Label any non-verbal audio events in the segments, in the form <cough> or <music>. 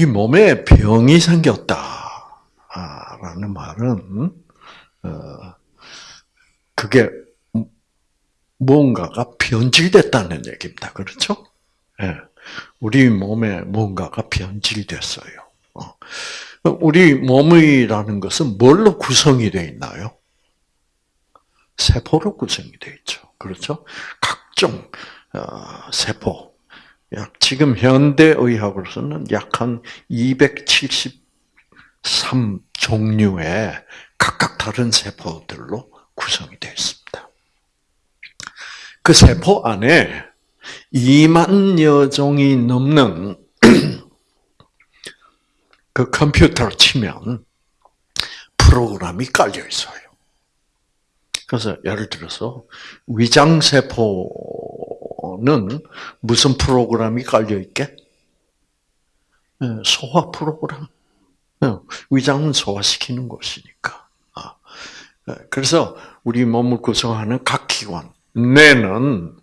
우리 몸에 병이 생겼다 라는 말은 어, 그게 무언가가 변질됐다는 얘기입니다. 그렇죠? 예. 우리 몸에 뭔가가 변질됐어요. 어. 우리 몸이라는 것은 뭘로 구성이 되어 있나요? 세포로 구성이 되어 있죠. 그렇죠? 각종 어, 세포. 지금 현대 의학으로서는 약 한 273 종류의 각각 다른 세포들로 구성이 되어 있습니다. 그 세포 안에 2만여 종이 넘는 <clears throat> 그 컴퓨터를 치면 프로그램이 깔려 있어요. 그래서 예를 들어서 위장세포 는 무슨 프로그램이 깔려 있게? 예, 소화 프로그램. 예, 위장은 소화시키는 곳이니까. 아, 예, 그래서 우리 몸을 구성하는 각 기관, 뇌는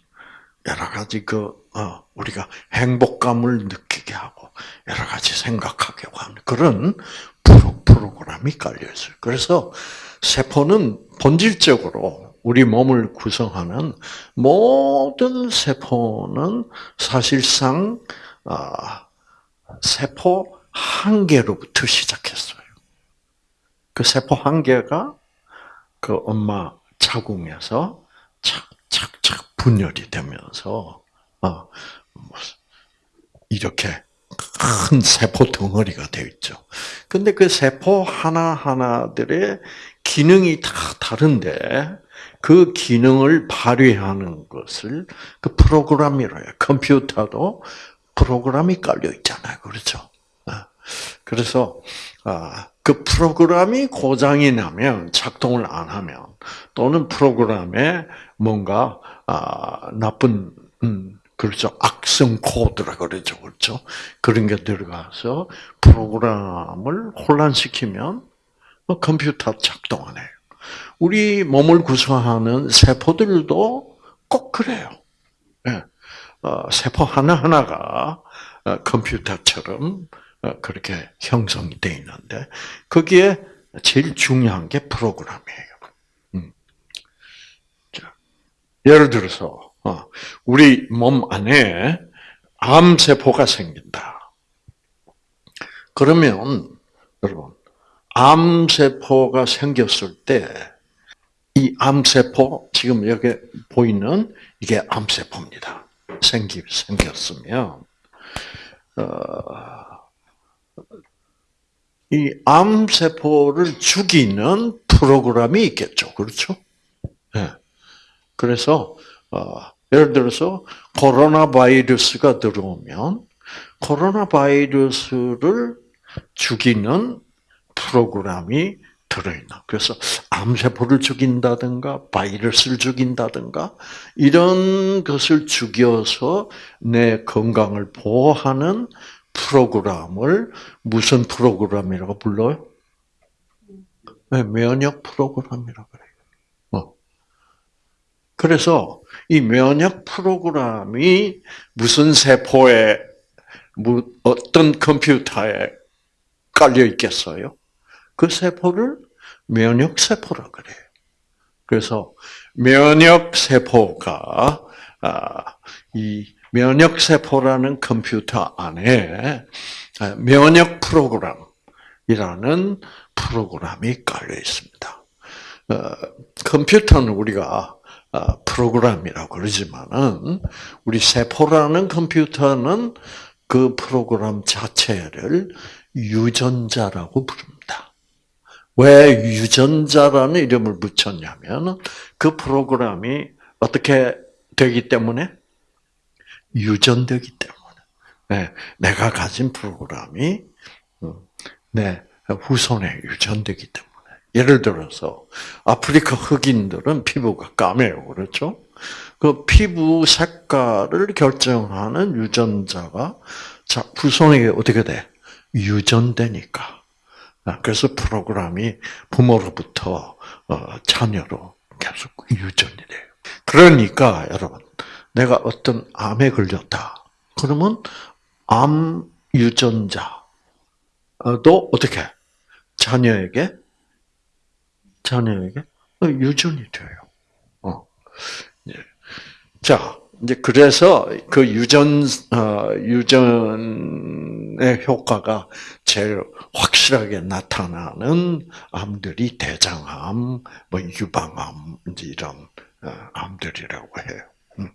여러 가지 그 어, 우리가 행복감을 느끼게 하고 여러 가지 생각하게 하는 그런 프로, 프로그램이 깔려 있어요. 그래서 세포는 본질적으로 우리 몸을 구성하는 모든 세포는 사실상 아, 세포 한 개로부터 시작했어요. 그 세포 한 개가 그 엄마 자궁에서 착착착 분열이 되면서 어, 이렇게 큰 세포 덩어리가 되어 있죠. 근데 그 세포 하나하나들의 기능이 다 다른데 그 기능을 발휘하는 것을 그 프로그램이라 해요. 컴퓨터도 프로그램이 깔려 있잖아요. 그렇죠? 어. 그래서 아, 그 프로그램이 고장이 나면 작동을 안 하면 또는 프로그램에 뭔가 아, 나쁜 음, 그렇죠. 악성 코드라 그러죠. 그렇죠. 그런 게 들어가서 프로그램을 혼란시키면 뭐 컴퓨터 작동 안 해요. 우리 몸을 구성하는 세포들도 꼭 그래요. 네. 어, 세포 하나하나가 어, 컴퓨터처럼 어, 그렇게 형성이 되어 있는데, 거기에 제일 중요한 게 프로그램이에요. 음. 예를 들어서, 어, 우리 몸 안에 암 세포가 생긴다. 그러면, 여러분, 암 세포가 생겼을 때, 이 암세포, 지금 여기 보이는 이게 암세포입니다. 생기, 생겼으면, 어, 이 암세포를 죽이는 프로그램이 있겠죠. 그렇죠? 네. 그래서, 어, 예를 들어서 코로나 바이러스가 들어오면 코로나 바이러스를 죽이는 프로그램이 들어있나. 그래서 암세포를 죽인다든가 바이러스를 죽인다든가 이런 것을 죽여서 내 건강을 보호하는 프로그램을 무슨 프로그램이라고 불러요? 네, 면역 프로그램이라고 그래요. 어. 그래서 이 면역 프로그램이 무슨 세포에 어떤 컴퓨터에 깔려 있겠어요? 그 세포를 면역 세포라 그래요. 그래서 면역 세포가 아, 이 면역 세포라는 컴퓨터 안에 아, 면역 프로그램이라는 프로그램이 깔려 있습니다. 어, 컴퓨터는 우리가 아, 프로그램이라고 그러지만은 우리 세포라는 컴퓨터는 그 프로그램 자체를 유전자라고 부릅니다. 왜 유전자라는 이름을 붙였냐면 그 프로그램이 어떻게 되기 때문에 유전되기 때문에 네, 내가 가진 프로그램이 음, 내 후손에 유전되기 때문에 예를 들어서 아프리카 흑인들은 피부가 까매요, 그렇죠? 그 피부 색깔을 결정하는 유전자가 자 후손에게 어떻게 돼? 유전되니까. 아, 그래서 프로그램이 부모로부터 어, 자녀로 계속 유전이 돼요. 그러니까 여러분, 내가 어떤 암에 걸렸다. 그러면 암 유전자 또 어떻게 자녀에게 자녀에게 유전이 돼요. 어. 예. 자, 이제 그래서 그 유전 어, 유전의 효과가 제일 확실하게 나타나는 암들이 대장암, 뭐 유방암 이런 어, 암들이라고 해요. 음.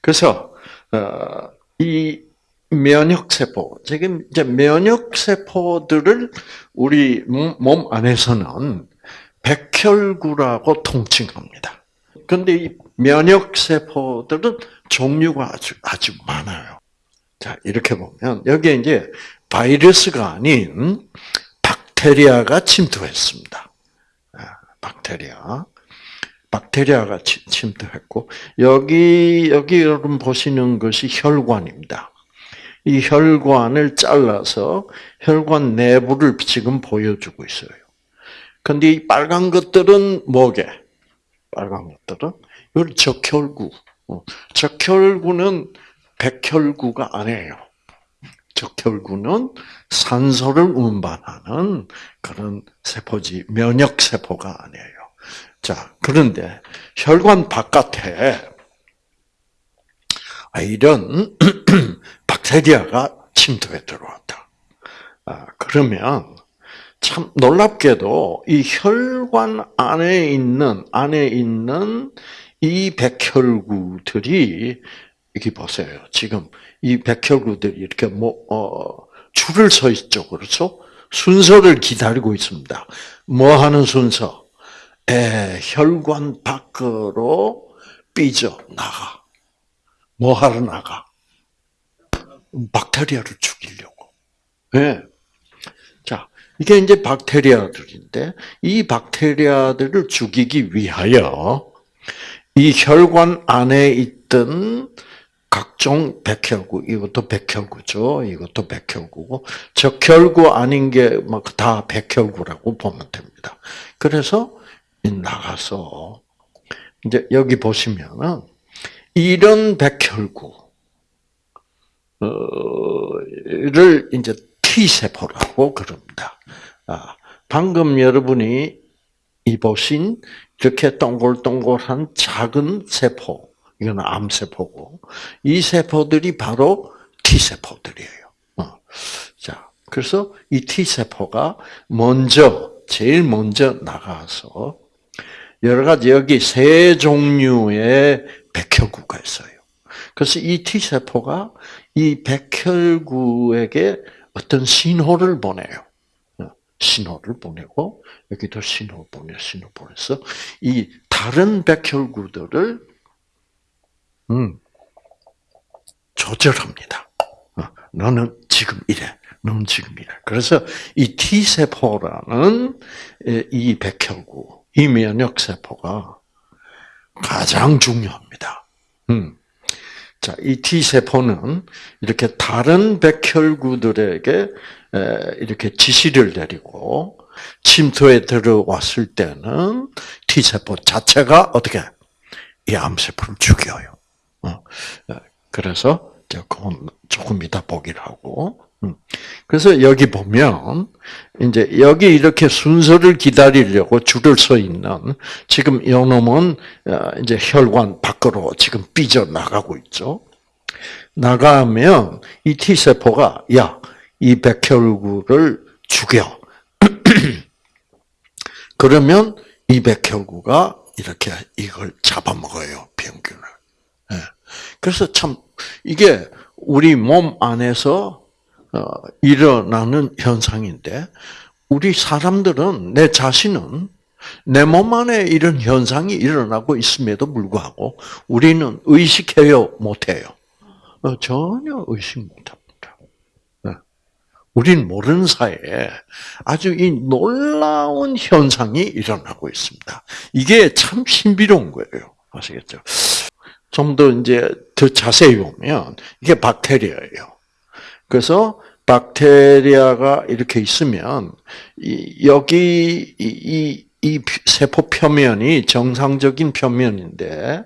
그래서 어, 이 면역 세포 지금 이제 면역 세포들을 우리 몸 안에서는 백혈구라고 통칭합니다. 근데 이 면역 세포들은 종류가 아주 아주 많아요. 자 이렇게 보면 여기에 이제 바이러스가 아닌 박테리아가 침투했습니다. 아, 박테리아, 박테리아가 침투했고 여기 여기 여러분 보시는 것이 혈관입니다. 이 혈관을 잘라서 혈관 내부를 지금 보여주고 있어요. 근데 이 빨간 것들은 뭐게? 빨간 것들은 이걸 적혈구. 어, 적혈구는 백혈구가 아니에요. 적혈구는 산소를 운반하는 그런 세포지 면역 세포가 아니에요. 자, 그런데 혈관 바깥에 이런 <clears throat> 박테리아가 침투해 들어왔다. 아, 그러면 참 놀랍게도 이 혈관 안에 있는 안에 있는 이 백혈구들이 이렇게 보세요. 지금 이 백혈구들이 이렇게 뭐 어, 줄을 서 있죠, 그렇죠? 순서를 기다리고 있습니다. 뭐 하는 순서? 에, 혈관 밖으로 삐져 나가. 뭐 하러 나가? 박테리아를 죽이려고. 예. 이게 이제 박테리아들인데, 이 박테리아들을 죽이기 위하여, 이 혈관 안에 있던 각종 백혈구, 이것도 백혈구죠. 이것도 백혈구고, 적혈구 아닌 게 막 다 백혈구라고 보면 됩니다. 그래서 나가서, 이제 여기 보시면은, 이런 백혈구, 를 이제 T 세포라고 그럽니다. 아, 방금 여러분이 이 보신 이렇게 동글동글한 작은 세포, 이건 암 세포고 이 세포들이 바로 T 세포들이에요. 어. 자, 그래서 이 T 세포가 먼저 제일 먼저 나가서 여러 가지 여기 세 종류의 백혈구가 있어요. 그래서 이 T 세포가 이 백혈구에게 어떤 신호를 보내요. 신호를 보내고 여기도 신호 보내, 신호 보내서 이 다른 백혈구들을 음, 조절합니다. 어, 너는 지금 이래, 너는 지금 이래. 그래서 이 T 세포라는 이 백혈구, 이 면역 세포가 가장 중요합니다. 음. 자, 이 T 세포는 이렇게 다른 백혈구들에게 이렇게 지시를 내리고 침투에 들어왔을 때는 T 세포 자체가 어떻게 이 암세포를 죽여요. 어, 그래서 조금 조금 이따 보기를 하고. 음. 그래서 여기 보면 이제 여기 이렇게 순서를 기다리려고 줄을 서 있는 지금 이놈은 어, 이제 혈관 밖으로 지금 삐져 나가고 있죠. 나가면 이 T 세포가 야 이 백혈구를 죽여. <clears throat> 그러면 이 백혈구가 이렇게 이걸 잡아먹어요 병균을. 예. 그래서 참 이게 우리 몸 안에서 어, 일어나는 현상인데 우리 사람들은 내 자신은 내 몸 안에 이런 현상이 일어나고 있음에도 불구하고 우리는 의식해요 못해요. 어, 전혀 의식 못합니다. 네. 우린 모르는 사이에 아주 이 놀라운 현상이 일어나고 있습니다. 이게 참 신비로운 거예요. 아시겠죠? 좀 더 이제 더 자세히 보면 이게 박테리아예요. 그래서 박테리아가 이렇게 있으면 여기 이, 이 세포 표면이 정상적인 표면인데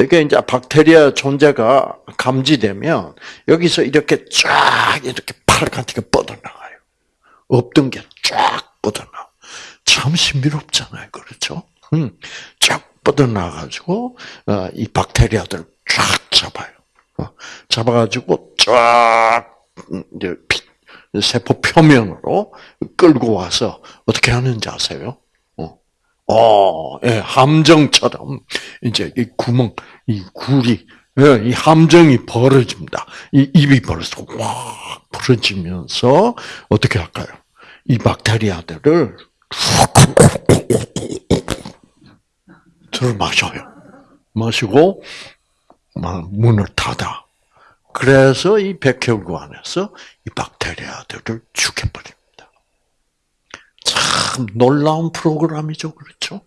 이게 이제 박테리아 존재가 감지되면 여기서 이렇게 쫙 이렇게 파랗게 뻗어나가요. 없던 게 쫙 뻗어나. 참 신비롭잖아요. 그렇죠? 음, 쫙 뻗어나가지고, 어, 이 박테리아들을 쫙 잡아요. 어, 잡아가지고 쫙, 음, 이제, 세포 표면으로 끌고 와서 어떻게 하는지 아세요? 어, 어 예, 함정처럼 이제 이 구멍, 이 굴이, 예, 이 함정이 벌어집니다. 이 입이 벌어서 확 벌어지면서 어떻게 할까요? 이 박테리아들을 들 마셔요. 마시고 문을 닫아. 그래서 이 백혈구 안에서 이 박테리아들을 죽여버립니다. 참 놀라운 프로그램이죠, 그렇죠?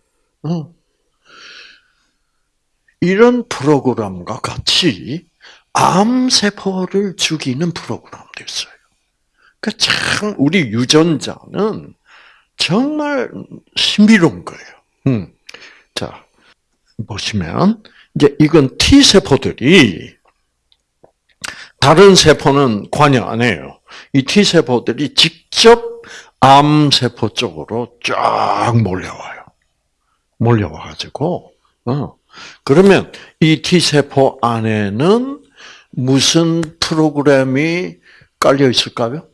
응. 이런 프로그램과 같이 암세포를 죽이는 프로그램도 있어요. 그참 우리 유전자는 정말 신비로운 거예요. 음. 자 보시면 이제 이건 T 세포들이 다른 세포는 관여 안 해요. 이 T 세포들이 직접 암 세포 쪽으로 쫙 몰려와요. 몰려와 가지고 어. 그러면 이 T 세포 안에는 무슨 프로그램이 깔려 있을까요?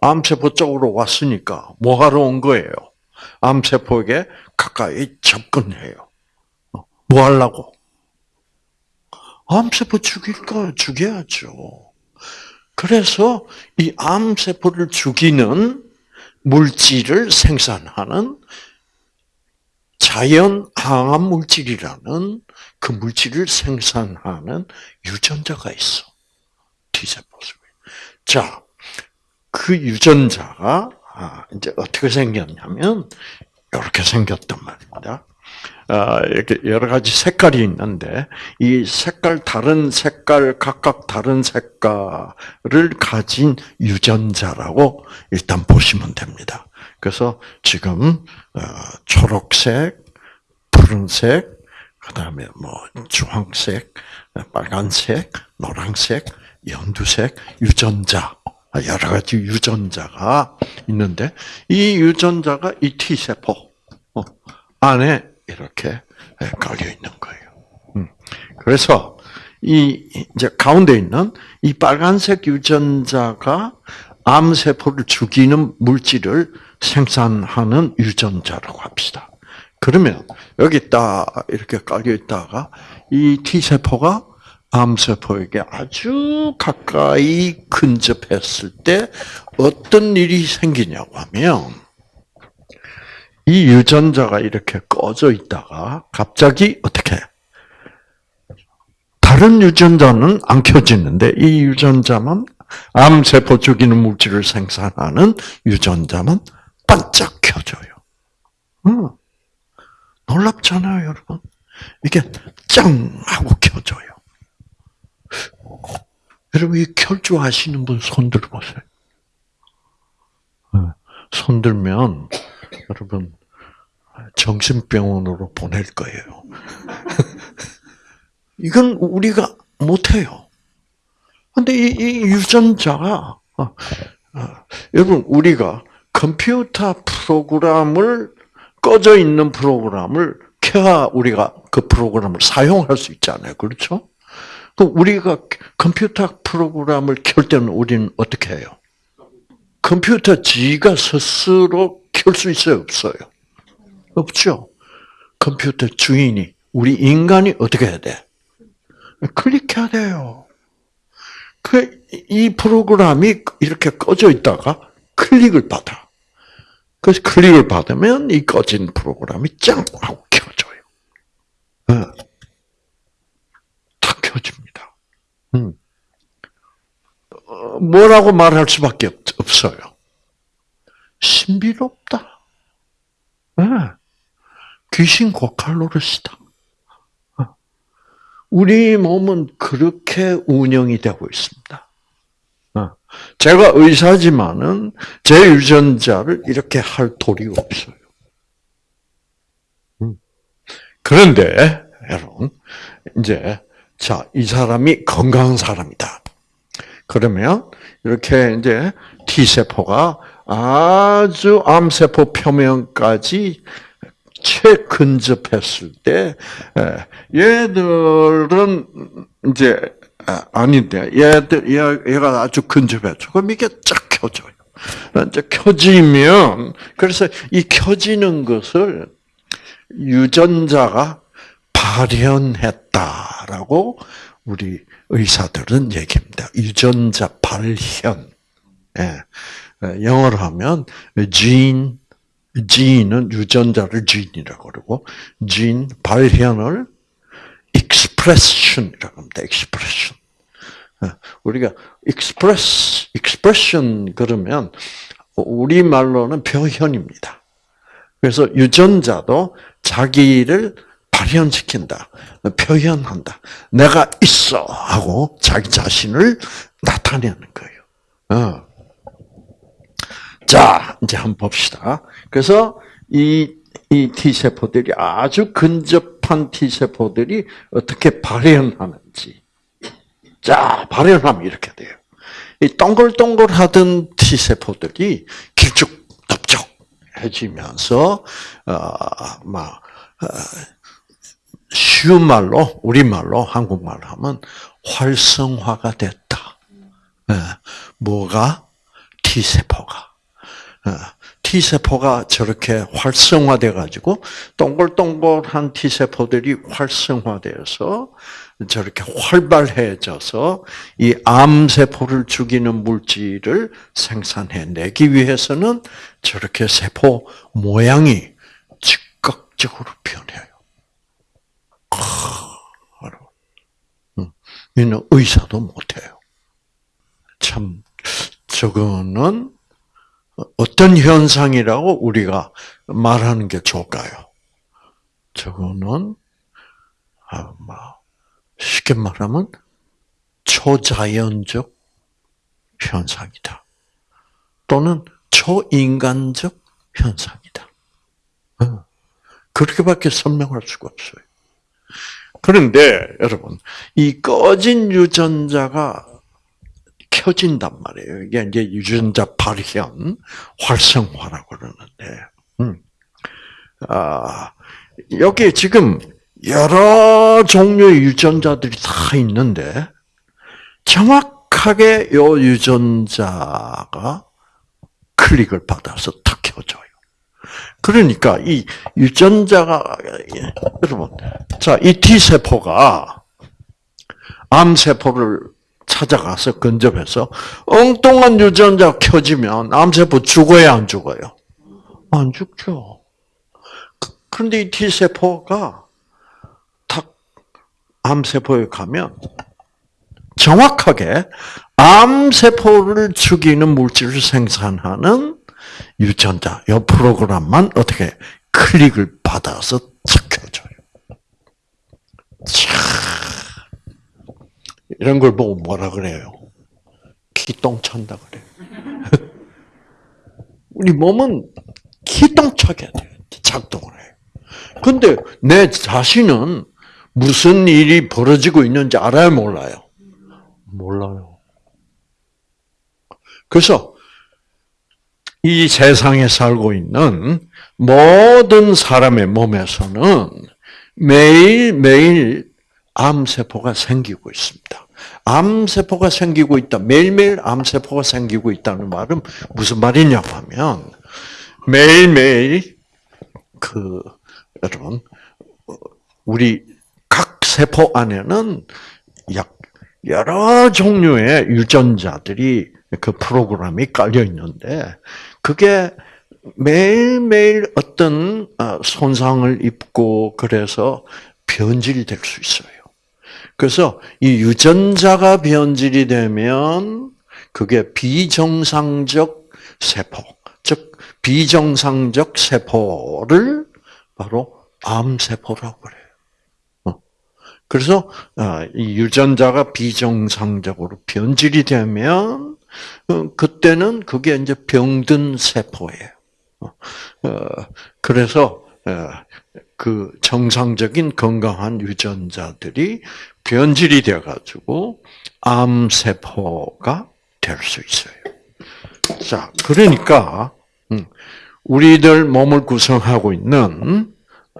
암세포 쪽으로 왔으니까 뭐 하러 온 거예요? 암세포에게 가까이 접근해요. 어, 뭐 하려고? 암세포 죽일까? 죽여야죠. 그래서 이 암세포를 죽이는 물질을 생산하는 자연 항암 물질이라는 그 물질을 생산하는 유전자가 있어. T세포 속에. 자, 그 유전자가 아, 이제 어떻게 생겼냐면 이렇게 생겼단 말입니다. 아, 이렇게 여러 가지 색깔이 있는데 이 색깔 다른 색깔 각각 다른 색깔을 가진 유전자라고 일단 보시면 됩니다. 그래서 지금 어, 초록색, 푸른색, 그다음에 뭐 주황색, 빨간색, 노란색, 연두색 유전자 여러 가지 유전자가 있는데 이 유전자가 이 T 세포 어, 안에 이렇게 깔려 있는 거예요. 음. 그래서 이 이제 가운데 있는 이 빨간색 유전자가 암 세포를 죽이는 물질을 생산하는 유전자라고 합시다. 그러면 여기 딱 이렇게 깔려 있다가 이 T 세포가 암 세포에게 아주 가까이 근접했을 때 어떤 일이 생기냐고 하면 이 유전자가 이렇게 꺼져 있다가 갑자기 어떻게 다른 유전자는 안 켜지는데 이 유전자만 암세포 죽이는 물질을 생산하는 유전자만 반짝 켜져요. 음. 놀랍잖아요, 여러분. 이게 짱 하고 켜져요. 여러분, 이 아시는 분 손 들어 보세요. 손 들면 여러분 정신병원으로 보낼 거예요. <laughs> 이건 우리가 못해요. 근데 이, 이 유전자가 어, 어, 여러분 우리가 컴퓨터 프로그램을 꺼져 있는 프로그램을 켜야 우리가 그 프로그램을 사용할 수 있잖아요. 그렇죠? 그 우리가 컴퓨터 프로그램을 켤 때는 우리는 어떻게 해요? 컴퓨터 지가 스스로 켤 수 있어요, 없어요? 없죠. 컴퓨터 주인이 우리 인간이 어떻게 해야 돼? 클릭해야 돼요. 그 이 프로그램이 이렇게 꺼져 있다가 클릭을 받아. 그래서 클릭을 받으면 이 꺼진 프로그램이 짱 하고 켜져요. 어. 탁 켜집니다. 음. 어, 뭐라고 말할 수밖에 없 어요. 신비롭다. 네. 귀신 고칼 노릇이다. 어. 우리 몸은 그렇게 운영이 되고 있습니다. 어. 제가 의사지만은 제 유전자를 이렇게 할 도리 없어요. 음. 그런데 여러분 이제 자 이 사람이 건강한 사람이다. 그러면 이렇게 이제 T세포가 아주 암세포 표면까지 최근접했을 때 얘들은 이제 아닌데 얘들 얘가 아주 근접했죠. 그럼 이게 쫙 켜져요. 이제 켜지면 그래서 이 켜지는 것을 유전자가 발현했다라고 우리 의사들은 얘기합니다. 유전자 발현. 예. 영어로 하면 gene, gene은 유전자를 gene이라고 그러고 gene 발현을 expression이라고 합니다. expression. 우리가 express, expression 그러면 우리 말로는 표현입니다. 그래서 유전자도 자기를 발현시킨다, 표현한다. 내가 있어 하고 자기 자신을 나타내는 거예요. 어. 자, 이제 한번 봅시다. 그래서 이, 이 T세포들이 아주 근접한 T세포들이 어떻게 발현하는지. 자, 발현하면 이렇게 돼요. 이 동글동글하던 T세포들이 길쭉덥적해지면서, 어, 막, 어, 쉬운 말로, 우리말로, 한국말로 하면 활성화가 됐다. 네. 뭐가? T세포가. 어, T세포가 저렇게 활성화돼 가지고 동글동글한 T세포들이 활성화되어서 저렇게 활발해져서 이 암 세포를 죽이는 물질을 생산해내기 위해서는 저렇게 세포 모양이 즉각적으로 변해요. 이는 의사도 못해요. 참, 저거는 어떤 현상이라고 우리가 말하는 게 좋을까요? 저거는 아마 쉽게 말하면 초자연적 현상이다. 또는 초인간적 현상이다. 어. 그렇게밖에 설명할 수가 없어요. 그런데 여러분, 이 꺼진 유전자가 켜진단 말이에요. 이게 이제 유전자 발현, 활성화라고 그러는데, 음. 아, 여기에 지금 여러 종류의 유전자들이 다 있는데, 정확하게 요 유전자가 클릭을 받아서 탁 켜져요. 그러니까 이 유전자가 여러분, 자, 이 T 세포가 암 세포를 찾아가서 근접해서 엉뚱한 유전자 켜지면 암 세포 죽어야 안 죽어요? 안 죽죠. 그, 그런데 이 T세포가 탁 암세포에 가면 정확하게 암 세포를 죽이는 물질을 생산하는 유전자, 이 프로그램만 어떻게 클릭을 받아서. 참. 이런 걸 보고 뭐라 그래요? 기똥 찬다 그래요. <laughs> 우리 몸은 기똥차게 작동을 해요. 근데 내 자신은 무슨 일이 벌어지고 있는지 알아요, 몰라요? 몰라요. 그래서 이 세상에 살고 있는 모든 사람의 몸에서는 매일매일 암세포가 생기고 있습니다. 암세포가 생기고 있다. 매일매일 암세포가 생기고 있다는 말은 무슨 말이냐 하면 매일매일 그 여러분 우리 각 세포 안에는 약 여러 종류의 유전자들이 그 프로그램이 깔려 있는데 그게 매일매일 어떤 어, 손상을 입고 그래서 변질될 수 있어요. 그래서 이 유전자가 변질이 되면 그게 비정상적 세포, 즉 비정상적 세포를 바로 암세포라고 그래요. 어. 그래서 어, 이 유전자가 비정상적으로 변질이 되면 어, 그때는 그게 이제 병든 세포예요. 그래서 그 정상적인 건강한 유전자들이 변질이 되어 가지고 암 세포가 될 수 있어요. 자, 그러니까 음, 우리들 몸을 구성하고 있는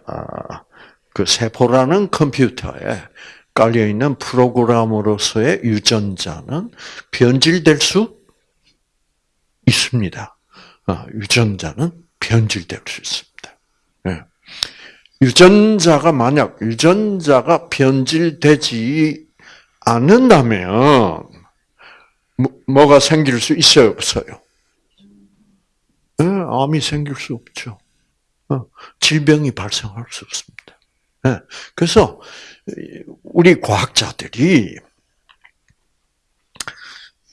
아, 그 세포라는 컴퓨터에 깔려 있는 프로그램으로서의 유전자는 변질될 수 있습니다. 아, 유전자는 변질될 수 있습니다. 예. 유전자가 만약 유전자가 변질되지 않는다면 뭐, 가 생길 수 있어요, 없어요? 네, 암이 생길 수 없죠. 어, 질병이 발생할 수 없습니다. 네, 그래서 우리 과학자들이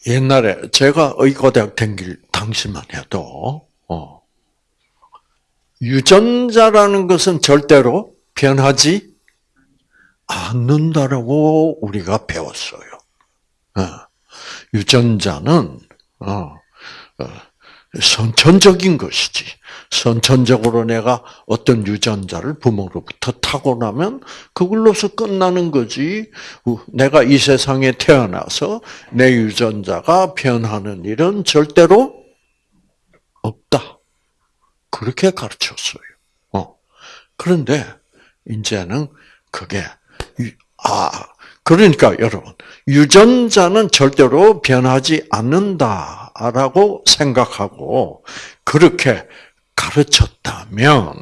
옛날에 제가 의과대학 다길 당시만 해도 어, 유전자라는 것은 절대로 변하지 않는다라고 우리가 배웠어요. 어. 유전자는 어, 어, 선천적인 것이지. 선천적으로 내가 어떤 유전자를 부모로부터 타고나면 그걸로서 끝나는 거지. 내가 이 세상에 태어나서 내 유전자가 변하는 일은 절대로 없다. 그렇게 가르쳤어요. 어. 그런데 이제는 그게 아 그러니까 여러분 유전자는 절대로 변하지 않는다라고 생각하고 그렇게 가르쳤다면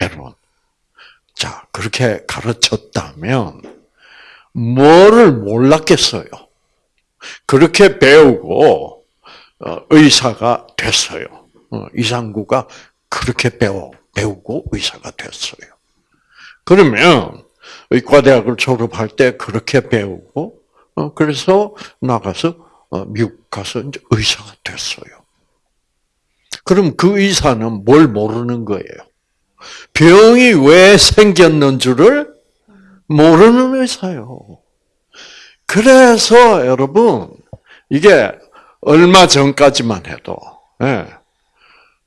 여러분 자 그렇게 가르쳤다면 뭐를 몰랐겠어요? 그렇게 배우고 어, 의사가 됐어요. 어, 이상구가 그렇게 배워 배우고 의사가 됐어요. 그러면 의과대학을 졸업할 때 그렇게 배우고 어, 그래서 나가서 어, 미국 가서 이제 의사가 됐어요. 그럼 그 의사는 뭘 모르는 거예요? 병이 왜 생겼는 줄을 모르는 의사요. 그래서 여러분 이게 얼마 전까지만 해도 예,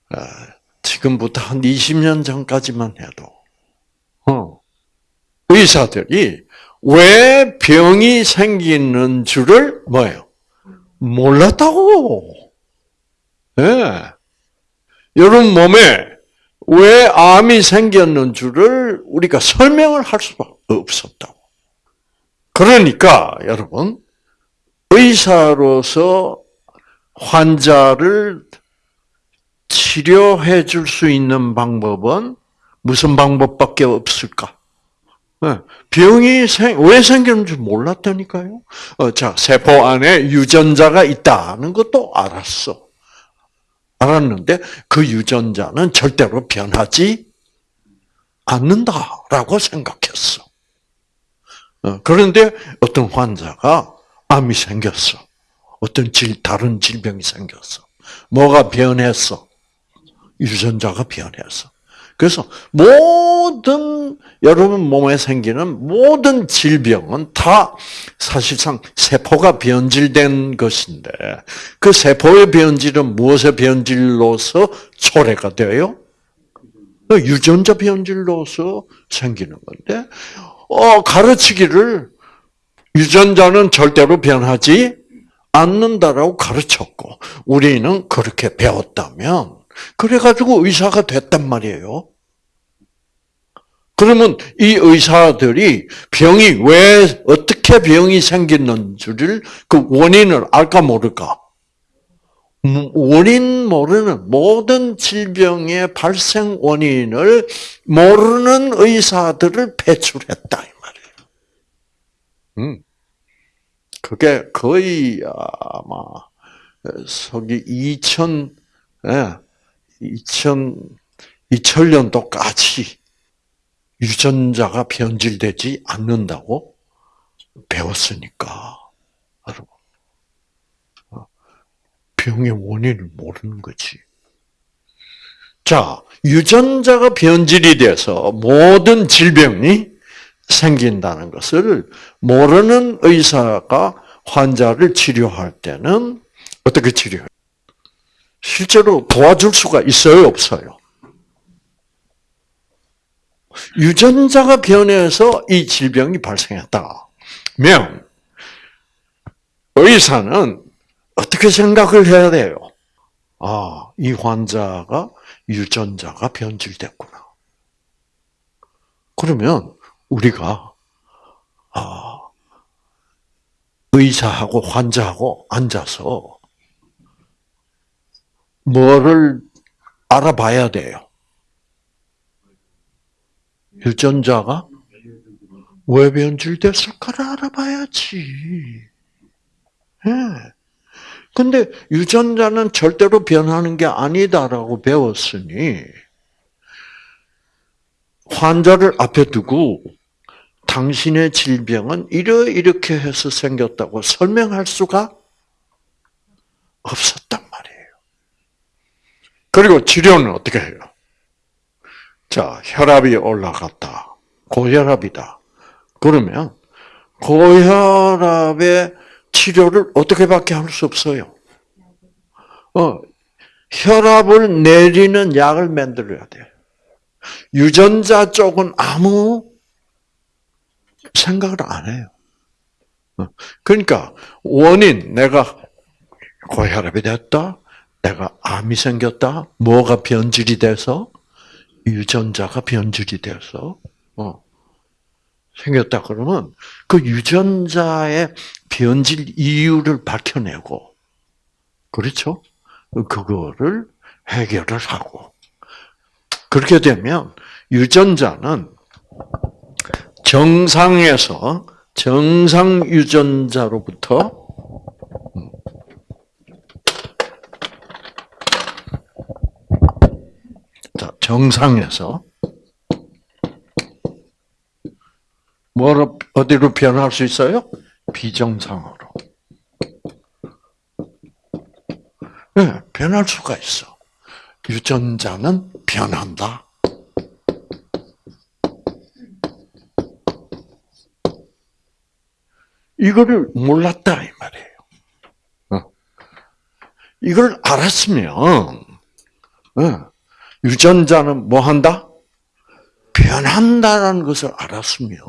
아, 지금부터 한 20년 전까지만 해도 어, 의사들이 왜 병이 생기는 줄을 뭐예요? 몰랐다고. 예. 네. 여러분 몸에 왜 암이 생겼는 줄을 우리가 설명을 할 수가 없었다고. 그러니까 여러분 의사로서 환자를 치료해 줄 수 있는 방법은 무슨 방법밖에 없을까? 네. 병이 생, 왜 생기는지 몰랐다니까요. 어, 자, 세포 안에 유전자가 있다는 것도 알았어. 알았는데 그 유전자는 절대로 변하지 않는다라고 생각했어. 어, 그런데 어떤 환자가 암이 생겼어. 어떤 질, 다른 질병이 생겼어. 뭐가 변했어? 유전자가 변했어. 그래서 모든 여러분 몸에 생기는 모든 질병은 다 사실상 세포가 변질된 것인데 그 세포의 변질은 무엇의 변질로서 초래가 돼요? 유전자 변질로서 생기는 건데 어, 가르치기를 유전자는 절대로 변하지 않는다라고 가르쳤고 우리는 그렇게 배웠다면 그래가지고 의사가 됐단 말이에요. 그러면 이 의사들이 병이 왜 어떻게 병이 생겼는지를 그 원인을 알까 모를까? 원인 모르는 모든 질병의 발생 원인을 모르는 의사들을 배출했다 이 말이에요. 음. 그게 거의 아마 서기 2000 예, 2000, 2000년도까지 유전자가 변질되지 않는다고 배웠으니까, 여러분. 어, 병의 원인을 모르는 거지. 자, 유전자가 변질이 돼서 모든 질병이 생긴다는 것을 모르는 의사가 환자를 치료할 때는 어떻게 치료해요? 실제로 도와줄 수가 있어요, 없어요? 유전자가 변해서 이 질병이 발생했다. 면 의사는 어떻게 생각을 해야 돼요? 아, 이 환자가 유전자가 변질됐구나. 그러면 우리가 아, 의사하고 환자하고 앉아서 뭐를 알아봐야 돼요? 유전자가 왜 변질됐을까를 알아봐야지. 예. 근데 유전자는 절대로 변하는 게 아니다라고 배웠으니 환자를 앞에 두고 당신의 질병은 이러 이렇게 해서 생겼다고 설명할 수가 말이에요. 그리고 치료는 어떻게 해요? 자, 혈압이 올라갔다. 고혈압이다. 그러면 고혈압의 치료를 어떻게밖에 할 수 없어요. 어, 혈압을 내리는 약을 만들어야 돼. 유전자 쪽은 아무 생각을 안 해요. 어, 그러니까 원인 내가 고혈압이 됐다, 내가 암이 생겼다, 뭐가 변질이 돼서? 유전자가 변질이 돼서? 어, 생겼다 그러면 그 유전자의 변질 이유를 밝혀내고 그렇죠? 그거를 해결을 하고. 그렇게 되면 유전자는 정상에서 정상 유전자로부터 자, 정상에서 뭐로 어디로 변할 수 있어요? 비정상으로. 네, 변할 수가 있어. 유전자는 변한다. 이거를 몰랐다 이 말이에요. 어. 이걸 알았으면 어, 유전자는 뭐 한다? 변한다라는 것을 알았으면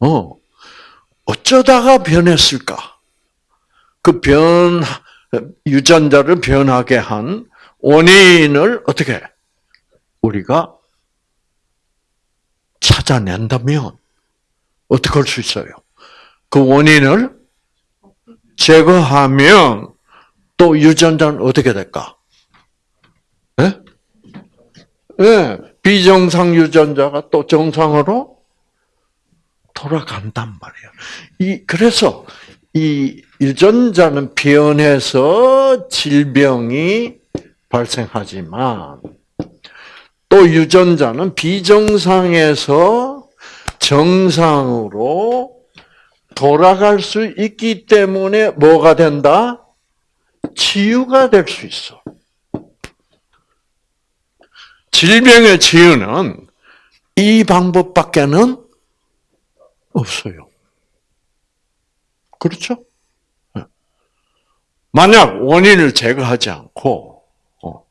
어 어쩌다가 변했을까? 그 변 유전자를 변하게 한 원인을 어떻게 우리가 찾아낸다면 어떻게 할 수 있어요? 그 원인을 제거하면 또 유전자는 어떻게 될까? 예? 예, 비정상 유전자가 또 정상으로 돌아간단 말이에요. 이 그래서 이 유전자는 변해서 질병이 발생하지만 또 유전자는 비정상에서 정상으로 돌아갈 수 있기 때문에 뭐가 된다? 치유가 될 수 있어. 질병의 치유는 이 방법밖에는 없어요. 그렇죠? 만약 원인을 제거하지 않고 어,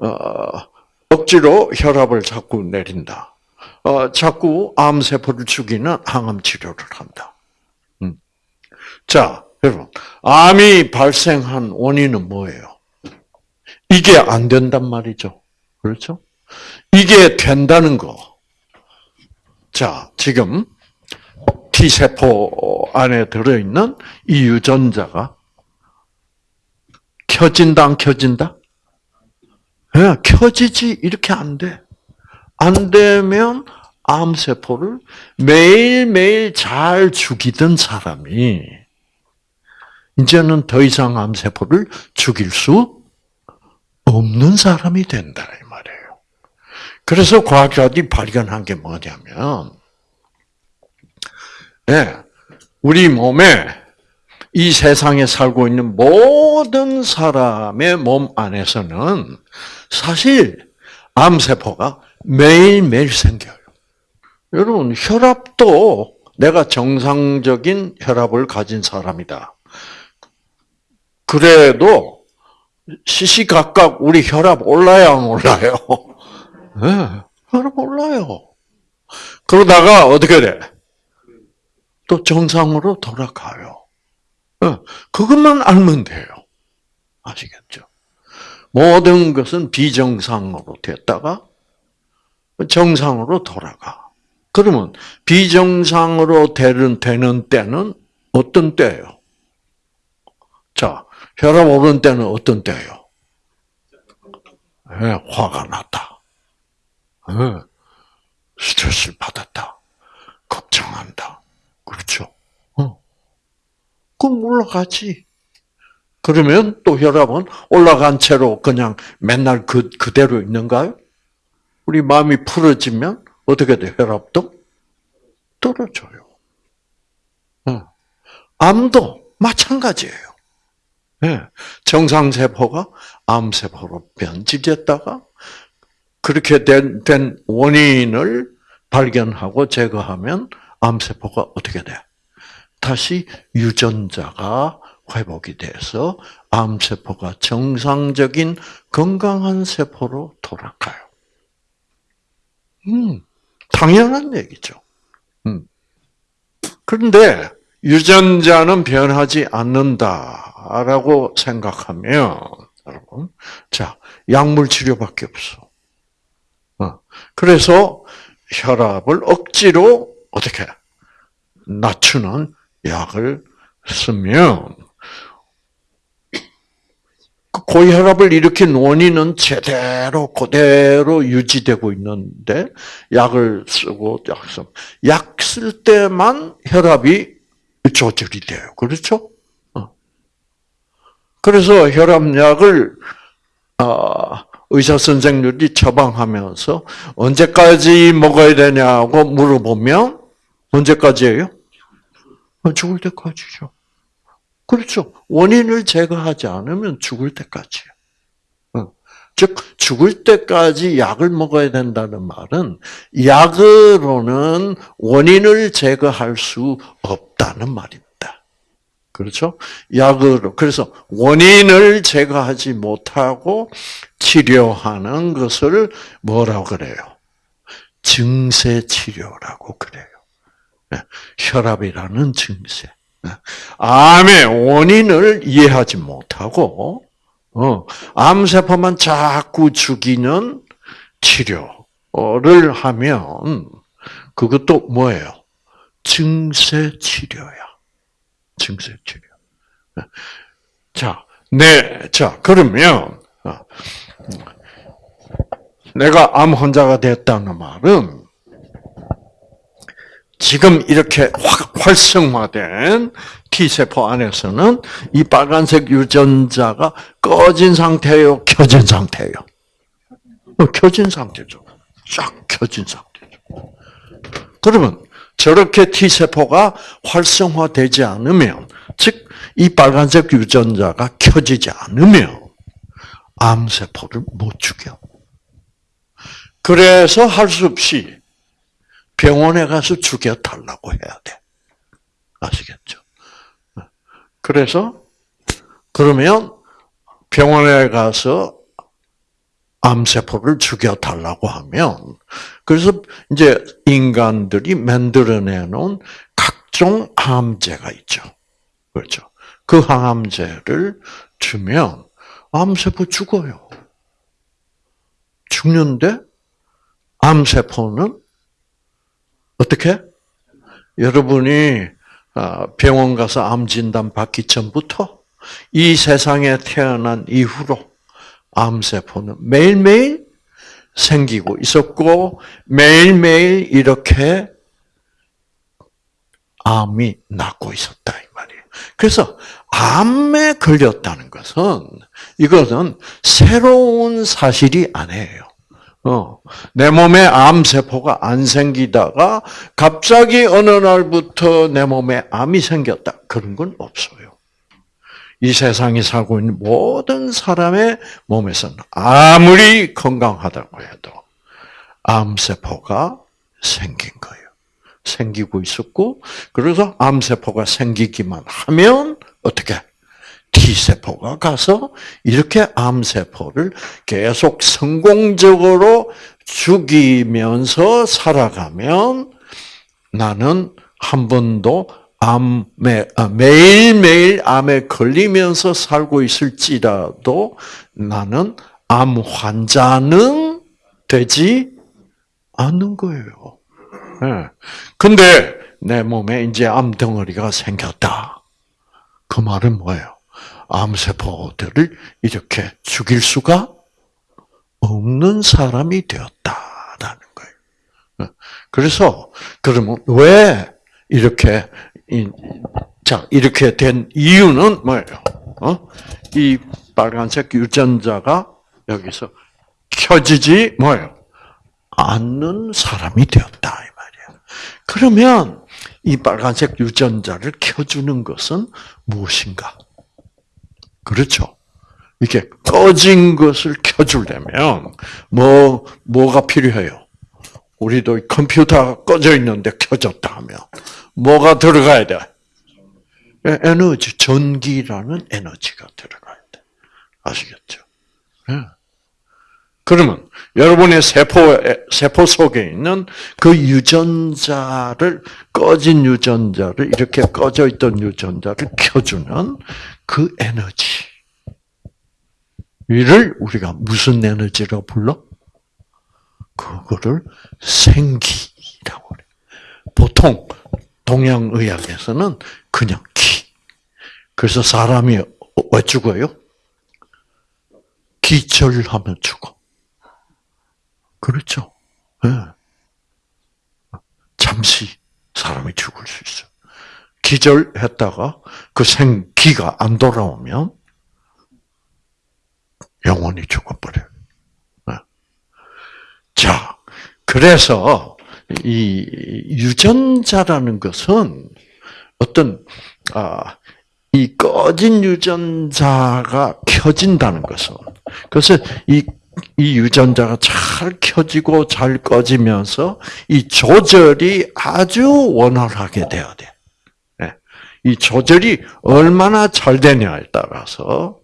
어, 억지로 혈압을 자꾸 내린다. 어, 자꾸 암세포를 죽이는 항암 치료를 한다. 음. 자, 여러분, 암이 발생한 원인은 뭐예요? 이게 안 된단 말이죠. 그렇죠? 이게 된다는 거. 자, 지금 T세포 안에 들어있는 이 유전자가 켜진다, 안 켜진다? 네, 켜지지, 이렇게 안 돼. 안 되면 암세포를 매일매일 잘 죽이던 사람이 이제는 더 이상 암세포를 죽일 수 없는 사람이 된다. 그래서 과학자들이 발견한 게 뭐냐면, 네, 우리 몸에 이 세상에 살고 있는 모든 사람의 몸 안에서는 사실 암세포가 매일매일 생겨요. 여러분, 혈압도 내가 정상적인 혈압을 가진 사람이다. 그래도 시시각각 우리 혈압 올라야 안 올라요? 네, 혈압 올라요. 그러다가 어떻게 돼? 또 정상으로 돌아가요. 어, 그것만 알면 돼요. 아시겠죠? 모든 것은 비정상으로 됐다가 정상으로 돌아가. 그러면 비정상으로 되는, 되는 때는 어떤 때예요? 자, 혈압 오른 때는 어떤 때예요? 네, 화가 났다. 네, 스트레스를 받았다. 걱정한다. 그렇죠? 어. 그럼 올라가지. 그러면 또 혈압은 올라간 채로 그냥 맨날 그, 그대로 있는가요? 우리 마음이 풀어지면 어떻게 돼? 혈압도 떨어져요. 어. 암도 마찬가지예요. 네. 정상세포가 암세포로 변질됐다가 그렇게 된, 된 원인을 발견하고 제거하면 암세포가 어떻게 돼? 다시 유전자가 회복이 돼서 암세포가 정상적인 건강한 세포로 돌아가요. 음, 당연한 얘기죠. 음. 그런데 유전자는 변하지 않는다라고 생각하면 여러분, 자 약물 치료밖에 없어. 어, 그래서 혈압을 억지로 어떻게 낮추는 약을 쓰면 그 고혈압을 일으킨 원인은 제대로 그대로 유지되고 있는데 약을 쓰고 약 쓸 때만 혈압이 조절이 돼요. 그렇죠? 어. 그래서 혈압약을 아, 의사 선생님들이 처방하면서 언제까지 먹어야 되냐고 물어보면 언제까지예요? 어, 죽을 때까지죠. 그렇죠. 원인을 제거하지 않으면 죽을 때까지요. 어. 즉 죽을 때까지 약을 먹어야 된다는 말은 약으로는 원인을 제거할 수 없다는 말입니다. 그렇죠? 약으로 그래서 원인을 제거하지 못하고 치료하는 것을 뭐라고 그래요? 증세 치료라고 그래요. 네. 혈압이라는 증세. 네. 암의 원인을 이해하지 못하고 어, 암세포만 자꾸 죽이는 치료를 하면 그것도 뭐예요? 증세 치료야. 증세 치료. 네. 자, 네, 자 그러면 어, 내가 암 환자가 됐다는 말은 지금 이렇게 활성화된 T세포 안에서는 이 빨간색 유전자가 꺼진 상태예요? 켜진 상태예요? 어, 켜진 상태죠. 쫙 켜진 상태죠. 그러면 저렇게 T세포가 활성화되지 않으면, 즉, 이 빨간색 유전자가 켜지지 않으면, 암세포를 못 죽여. 그래서 할 수 없이 병원에 가서 죽여달라고 해야 돼. 아시겠죠? 그래서, 그러면 병원에 가서 암세포를 죽여달라고 하면, 그래서 이제 인간들이 만들어내 놓은 각종 항암제가 있죠. 그렇죠. 그 항암제를 주면 암세포 죽어요. 죽는데 암세포는 어떻게? 여러분이 아, 병원 가서 암 진단 받기 전부터 이 세상에 태어난 이후로 암세포는 매일매일 생기고 있었고 매일매일 이렇게 암이 낫고 있었다 이 말이에요. 그래서 암에 걸렸다는 것은 이것은 새로운 사실이 아니에요. 어, 내 몸에 암세포가 안 생기다가 갑자기 어느 날부터 내 몸에 암이 생겼다. 그런 건 없어요. 이 세상에 살고 있는 모든 사람의 몸에서는 아무리 건강하다고 해도 암세포가 생긴 거예요. 생기고 있었고, 그래서 암세포가 생기기만 하면 어떻게? T세포가 가서 이렇게 암세포를 계속 성공적으로 죽이면서 살아가면 나는 한 번도 암에 아, 매일매일 암에 걸리면서 살고 있을지라도 나는 암 환자는 되지 않는 거예요. 예. 근데 내 몸에 이제 암 덩어리가 생겼다. 그 말은 뭐예요? 암세포들을 이렇게 죽일 수가 없는 사람이 되었다라는 거예요. 예. 그래서 그러면 왜 이렇게 자 이렇게 된 이유는 뭐예요? 어? 이 빨간색 유전자가 여기서 켜지지 뭐예요? 않는 사람이 되었다 이 말이야. 그러면 이 빨간색 유전자를 켜주는 것은 무엇인가? 그렇죠. 이렇게 꺼진 것을 켜주려면 뭐 뭐가 필요해요? 우리도 컴퓨터가 꺼져 있는데 켜졌다 하면 뭐가 들어가야 돼? 에너지, 전기라는 에너지가 들어가야 돼. 아시겠죠? 네. 그러면 여러분의 세포 세포 속에 있는 그 유전자를 꺼진 유전자를 이렇게 꺼져 있던 유전자를 켜주는 그 에너지. 이를 우리가 무슨 에너지로 불러? 그거를 생기라고 그래. 보통 동양의학에서는 그냥 기. 그래서 사람이 왜 죽어요? 기절하면 죽어. 그렇죠. 네. 잠시 사람이 죽을 수 있어. 기절했다가 그 생기가 안 돌아오면 영원히 죽어버려요. 네. 자, 그래서 이 유전자라는 것은 어떤 아, 이 꺼진 유전자가 켜진다는 것은 그래서 이, 이 유전자가 잘 켜지고 잘 꺼지면서 이 조절이 아주 원활하게 돼야 돼. 네. 이 조절이 얼마나 잘 되냐에 따라서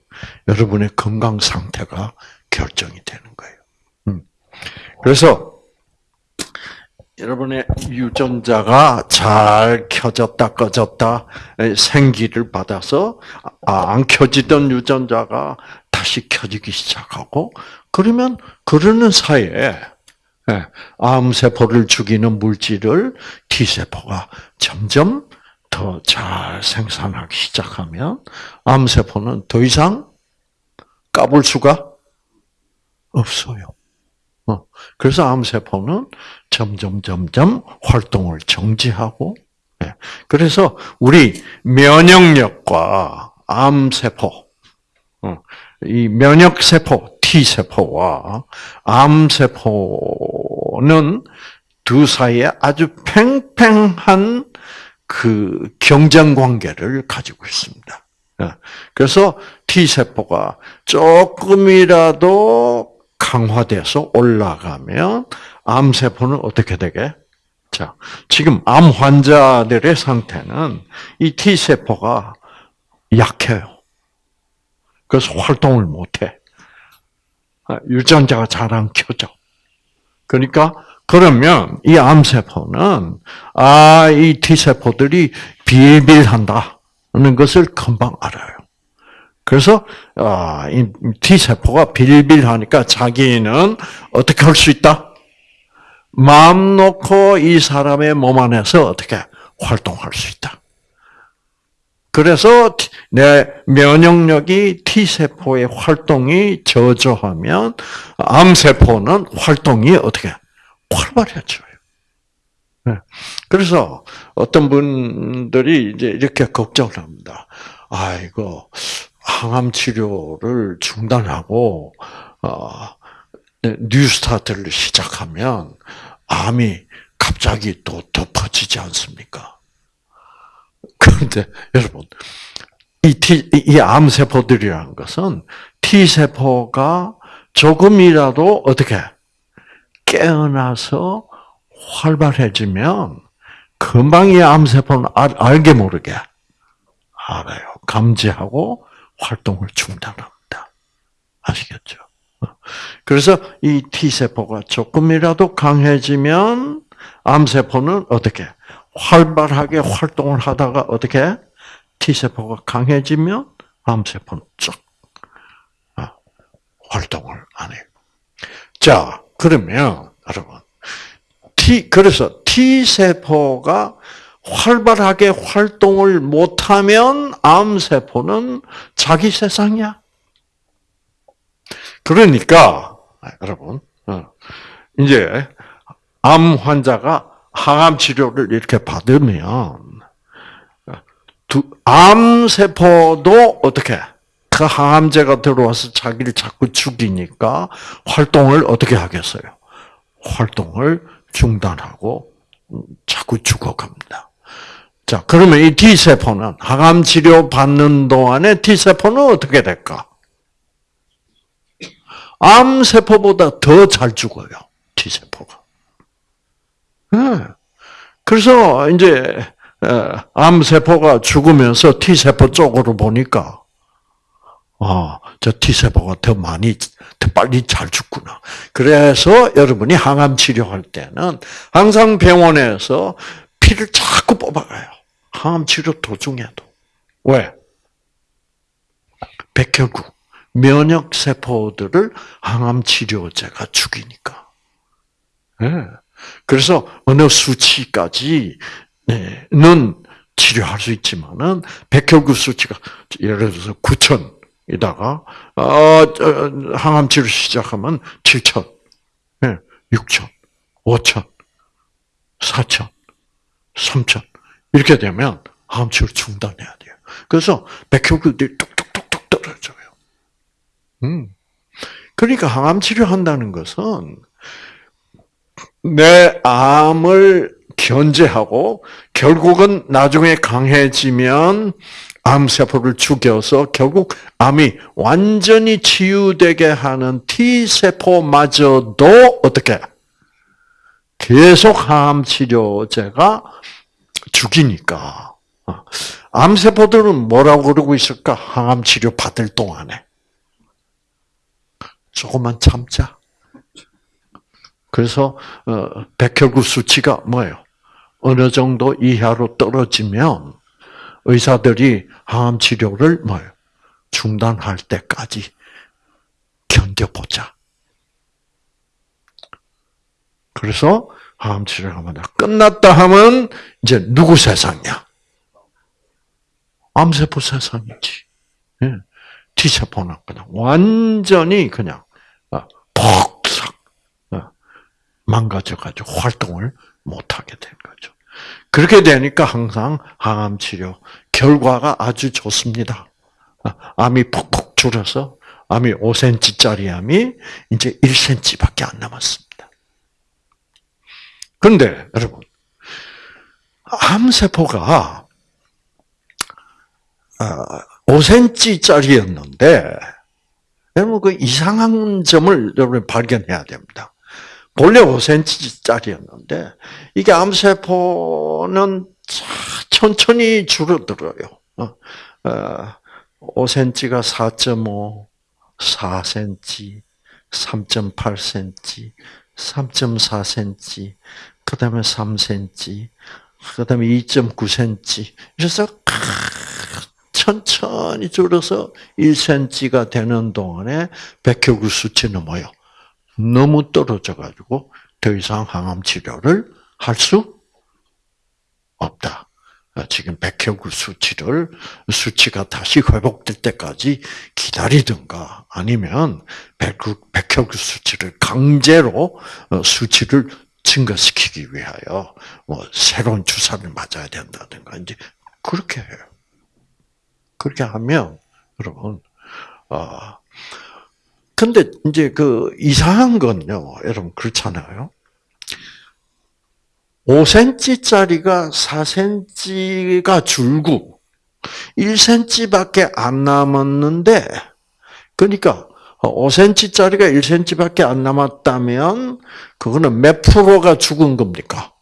여러분의 건강 상태가 결정이 되는 거예요. 음. 그래서 여러분의 유전자가 잘 켜졌다 꺼졌다 생기를 받아서 아, 안 켜지던 유전자가 다시 켜지기 시작하고 그러면 그러는 사이에 예, 암세포를 죽이는 물질을 T세포가 점점 더 잘 생산하기 시작하면 암세포는 더 이상 까볼 수가 없어요. 어, 그래서 암세포는 점점 점점 활동을 정지하고 예. 그래서 우리 면역력과 암세포 어, 이 면역세포 T 세포와 암세포는 두 사이에 아주 팽팽한 그 경쟁 관계를 가지고 있습니다. 예. 그래서 T 세포가 조금이라도 강화돼서 올라가면 암세포는 어떻게 되게? 자, 지금 암 환자들의 상태는 이 T세포가 약해요. 그래서 활동을 못해. 아, 유전자가 잘 안 켜져. 그러니까, 그러면 이 암세포는, 아, 이 T세포들이 빌빌한다는 것을 금방 알아요. 그래서 아, T 세포가 빌빌하니까 자기는 어떻게 할 수 있다? 마음 놓고 이 사람의 몸 안에서 어떻게 활동할 수 있다. 그래서 내 면역력이 T 세포의 활동이 저조하면 암 세포는 활동이 어떻게 활발해져요. 네. 그래서 어떤 분들이 이제 이렇게 걱정을 합니다. 아이고 항암 치료를 중단하고 어, 네, 뉴스타트를 시작하면 암이 갑자기 또 덮어지지 않습니까? 그런데 여러분 이 암세포들이라는 것은 T세포가 조금이라도 어떻게 깨어나서 활발해지면 금방 이 암세포는 알, 알게 모르게 알아요. 감지하고 활동을 중단합니다. 아시겠죠? 그래서 이 T세포가 조금이라도 강해지면 암세포는 어떻게? 활발하게 활동을 하다가 어떻게 T세포가 강해지면 암세포는 쭉 아, 활동을 안 해요. 자, 그러면 여러분 T 그래서 T 세포가 활발하게 활동을 못하면 암 세포는 자기 세상이야. 그러니까 여러분 어, 이제 암 환자가 항암 치료를 이렇게 받으면 암 세포도 어떻게 그 항암제가 들어와서 자기를 자꾸 죽이니까 활동을 어떻게 하겠어요? 활동을 중단하고 자꾸 죽어갑니다. 자, 그러면 이 T세포는 항암 치료 받는 동안에 T세포는 어떻게 될까? 암세포보다 더 잘 죽어요. T세포가. 네. 그래서 이제 암세포가 죽으면서 T세포 쪽으로 보니까 아, 저 T세포가 더 많이, 더 빨리 잘 죽구나. 그래서 여러분이 항암 치료할 때는 항상 병원에서 피를 자꾸 뽑아가요. 항암 치료 도중에도. 왜? 백혈구, 면역 세포들을 항암 치료제가 죽이니까. 네. 그래서 어느 수치까지는 치료할 수 있지만은 백혈구 수치가 예를 들어서 9천 이다가 어, 항암 치료 시작하면 7천, 6천, 5천, 4천, 3천 이렇게 되면 항암 치료 중단해야 돼요. 그래서 백혈구들이 뚝뚝뚝뚝 떨어져요. 음. 그러니까 항암 치료한다는 것은 내 암을 견제하고 결국은 나중에 강해지면 암세포를 죽여서 결국 암이 완전히 치유되게 하는 T세포마저도 어떻게 계속 항암 치료제가 죽이니까 어. 암세포들은 뭐라고 그러고 있을까? 항암 치료 받을 동안에 조금만 참자. 그래서 어, 백혈구 수치가 뭐예요? 어느 정도 이하로 떨어지면 의사들이 항암 치료를 뭐예요? 중단할 때까지 견뎌보자. 그래서 항암 치료가 끝났다 하면 이제 누구 세상이야? 암세포 세상이지. 예. T세포는 그냥 완전히 그냥 폭삭 어, 어, 망가져가지고 활동을 못하게 된 거죠. 그렇게 되니까 항상 항암 치료 결과가 아주 좋습니다. 아, 암이 푹푹 줄어서 암이 5cm짜리 암이 이제 1cm밖에 안 남았습니다. 그런데 여러분, 암세포가 5cm짜리였는데 여러분 그 이상한 점을 여러분 발견해야 됩니다. 본래 5cm짜리였는데 이게 암세포는 천천히 줄어들어요. 5cm가 4.5, 4cm, 3.8cm, 3.4cm, 그 다음에 3cm, 그 다음에 2.9cm. 그래서 천천히 줄어서 1cm가 되는 동안에 백혈구 수치는 뭐요? 너무 떨어져가지고 더 이상 항암 치료를 할 수 없다. 지금 백혈구 수치를 수치가 다시 회복될 때까지 기다리든가 아니면 백혈구 수치를 강제로 어, 수치를 증가시키기 위하여 뭐 새로운 주사를 맞아야 된다든가 이제 그렇게 해요. 그렇게 하면 여러분 아 근데 이제 그 이상한 건요, 여러분 그렇잖아요. 5cm짜리가 4cm가 줄고 1cm밖에 안 남았는데 그러니까 5cm짜리가 1cm밖에 안 남았다면 그거는 몇 프로가 죽은 겁니까?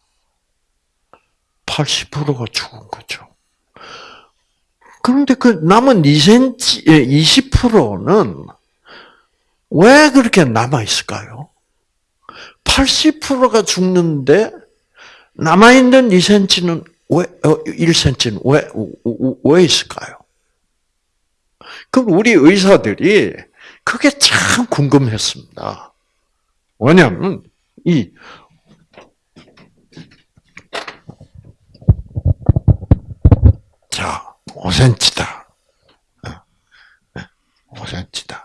80%가 죽은 거죠. 그런데 그 남은 2cm, 20%는 왜 그렇게 남아 있을까요? 80%가 죽는데 남아 있는 2cm는 왜, 어, 1cm는 왜, 왜 있을까요? 그럼 우리 의사들이 그게 참 궁금했습니다. 왜냐하면, 이, 자, 5cm다. 5cm다.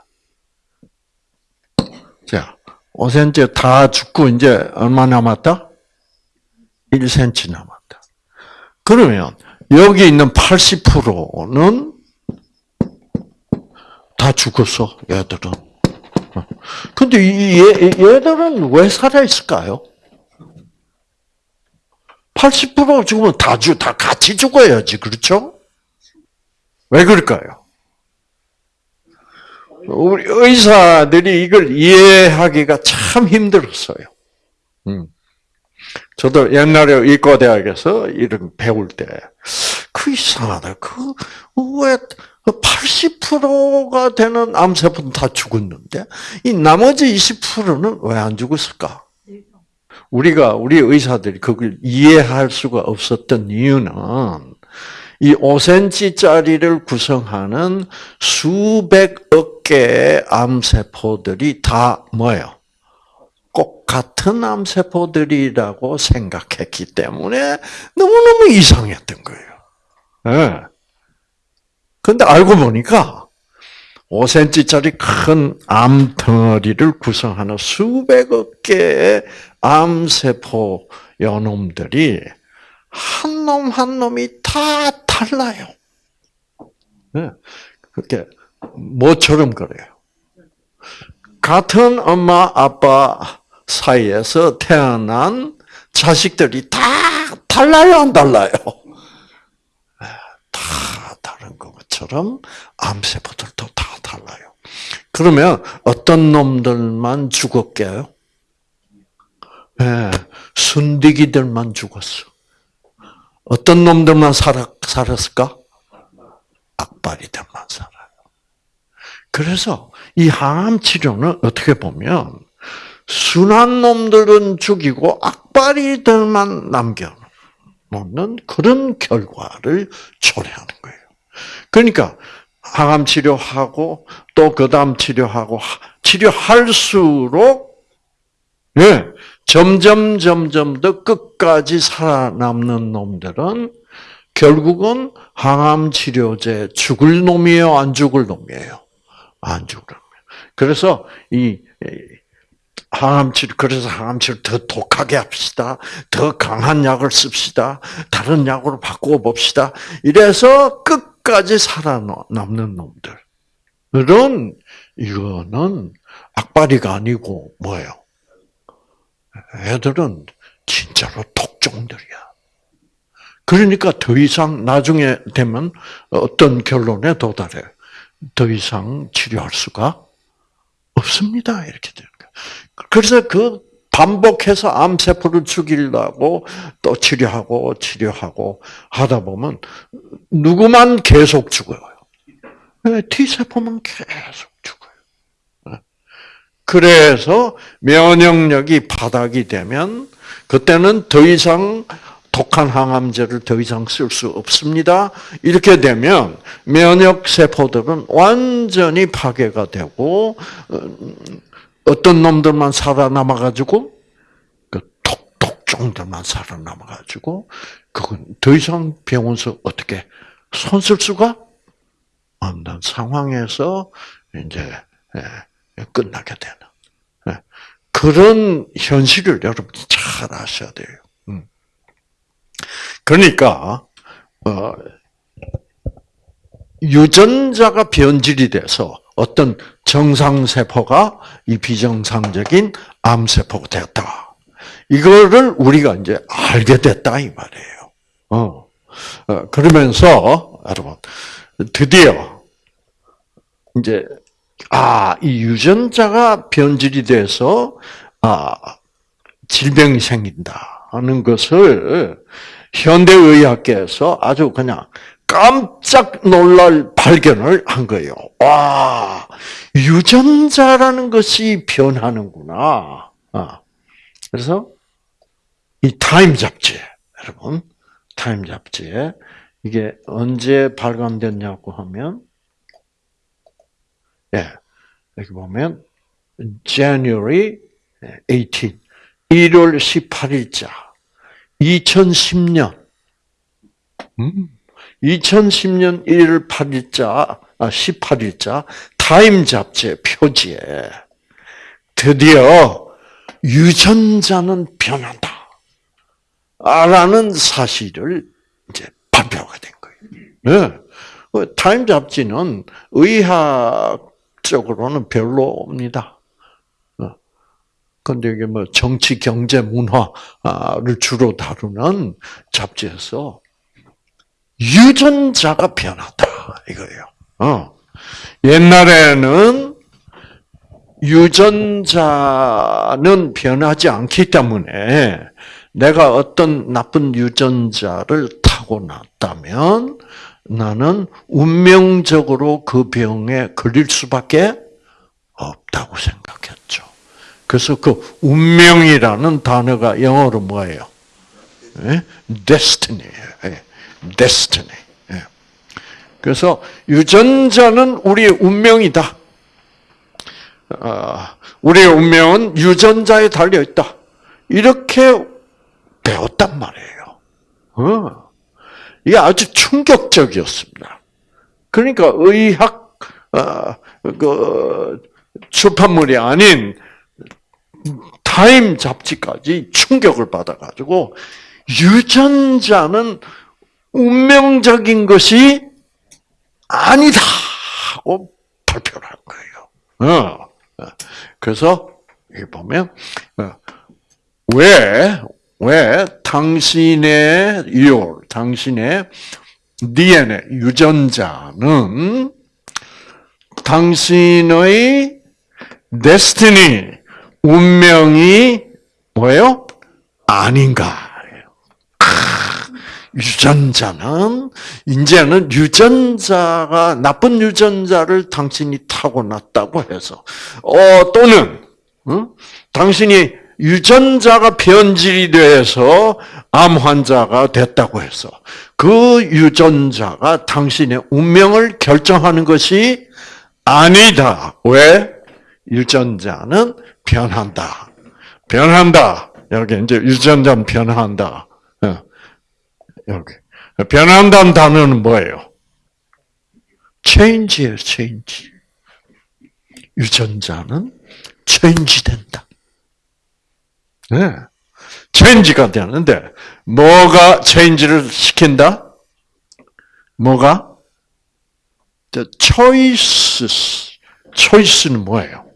자, 5cm 다 죽고 이제 얼마 남았다? 1cm 남았다. 그러면 여기 있는 80%는 다 죽었어, 얘들은. 근데 이 얘, 얘들은 왜 살아있을까요? 80% 죽으면 다 죽, 다 같이 죽어야지, 그렇죠? 왜 그럴까요? 우리 의사들이 이걸 이해하기가 참 힘들었어요. 음. 저도 옛날에 의과대학에서 이런 배울 때, 그 이상하다. 그, 왜, 80%가 되는 암세포는 다 죽었는데, 이 나머지 20%는 왜 안 죽었을까? 우리가, 우리 의사들이 그걸 이해할 수가 없었던 이유는, 이 5cm짜리를 구성하는 수백억 개의 암세포들이 다 뭐예요? 꼭 같은 암세포들이라고 생각했기 때문에 너무너무 이상했던 거예요. 네. 근데 알고 보니까 5cm짜리 큰 암 덩어리를 구성하는 수백억 개의 암세포 연놈들이 한 놈 한 놈이 다 달라요. 네. 그렇게 뭐처럼 그래요. 같은 엄마 아빠 사이에서 태어난 자식들이 다 달라요, 안 달라요? 다 다른 것처럼 암세포들도 다 달라요. 그러면 어떤 놈들만 죽었게요? 네, 순디기들만 죽었어. 어떤 놈들만 살았, 살았을까? 악바리들만 살아요. 그래서 이 항암 치료는 어떻게 보면 순한 놈들은 죽이고 악바리들만 남겨 놓는 그런 결과를 초래하는 거예요. 그러니까 항암 치료하고 또 그다음 치료하고 치료할수록 예, 점점 점점 더 끝까지 살아남는 놈들은 결국은 항암 치료제 죽을 놈이에요, 안 죽을 놈이에요? 안 죽을 놈이에요. 그래서 이 항암 치료 그래서 항암 치료 더 독하게 합시다. 더 강한 약을 씁시다. 다른 약으로 바꾸어 봅시다. 이래서 끝 까지 살아남는 놈들. 그런 이거는 악바리가 아니고 뭐예요? 애들은 진짜로 독종들이야. 그러니까 더 이상 나중에 되면 어떤 결론에 도달해. 더 이상 치료할 수가 없습니다. 이렇게 되는 거예요. 그래서 그 반복해서 암세포를 죽이려고 또 치료하고 치료하고 하다 보면 누구만 계속 죽어요. T세포만 계속 죽어요. 그래서 면역력이 바닥이 되면 그때는 더 이상 독한 항암제를 더 이상 쓸 수 없습니다. 이렇게 되면 면역 세포들은 완전히 파괴가 되고 어, 어떤 놈들만 살아남아 가지고 그 독독종들만 살아남아 가지고 그건 더 이상 병원서 어떻게 손 쓸 수가 없는 상황에서 이제 예, 끝나게 되는 예, 그런 현실을 여러분이 잘 아셔야 돼요. 그러니까 어, 유전자가 변질이 돼서 어떤 정상 세포가 이 비정상적인 암 세포가 되었다. 이거를 우리가 이제 알게 됐다 이 말이에요. 어. 어 그러면서 여러분 드디어 이제 아, 이 유전자가 변질이 돼서 아, 질병이 생긴다 하는 것을 현대의학계에서 아주 그냥 깜짝 놀랄 발견을 한 거예요. 와, 유전자라는 것이 변하는구나. 아, 그래서 이 타임 잡지, 여러분, 타임 잡지에 이게 언제 발간됐냐고 하면, 예, 여기 보면 January 18, 1월 18일자, 2010년, 음, 2010년 1월 8일자, 아, 18일자 타임 잡지의 표지에 드디어 유전자는 변한다. 라는 사실을 이제 발표가 된 거예요. 네. 타임 잡지는 의학적으로는 별로입니다. 근데 이게 뭐 정치, 경제, 문화를 주로 다루는 잡지에서 유전자가 변하다 이거예요. 어. 옛날에는 유전자는 변하지 않기 때문에 내가 어떤 나쁜 유전자를 타고났다면 나는 운명적으로 그 병에 걸릴 수밖에 없다고 생각했죠. 그래서 그 운명이라는 단어가 영어로 뭐예요? 예? destiny예요. 예. Destiny. 예. 그래서 유전자는 우리의 운명이다. 아, 우리의 운명은 유전자에 달려 있다. 이렇게 배웠단 말이에요. 어. 이게 아주 충격적이었습니다. 그러니까 의학 어, 그 출판물이 아닌 타임 잡지까지 충격을 받아가지고 유전자는 운명적인 것이 아니다 하고 발표를 한 거예요. 어. 그래서 여기 보면 어, 왜, 왜 당신의 요, 당신의 DNA, 유전자는 당신의 destiny, 운명이 뭐예요? 아닌가. 유전자는 이제는 유전자가 나쁜 유전자를 당신이 타고났다고 해서 어 또는 어? 당신이 유전자가 변질이 돼서 암 환자가 됐다고 해서 그 유전자가 당신의 운명을 결정하는 것이 아니다. 왜? 유전자는 변한다. 변한다. 여기 이제 유전자는 변한다. 어. 여기. 변한다는 단어는 뭐예요? change예요, change. 유전자는 change 된다. 네. change가 되는데, 뭐가 change를 시킨다? 뭐가? The choices. choice는 뭐예요?